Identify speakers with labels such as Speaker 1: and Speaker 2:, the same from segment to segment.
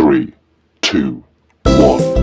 Speaker 1: three, two, one.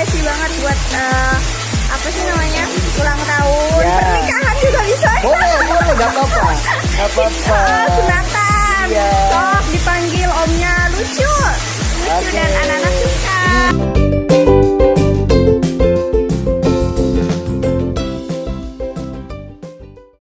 Speaker 1: Rekomendasi banget buat eh, apa sih namanya ulang tahun
Speaker 2: Ya.
Speaker 1: pernikahan juga bisa
Speaker 2: Boleh, boleh, gak apa-apa. Gak apa-apa.
Speaker 1: Ah, sunatan
Speaker 2: Iya.
Speaker 1: sok dipanggil omnya lucu lucu
Speaker 2: Oke.
Speaker 1: dan tuh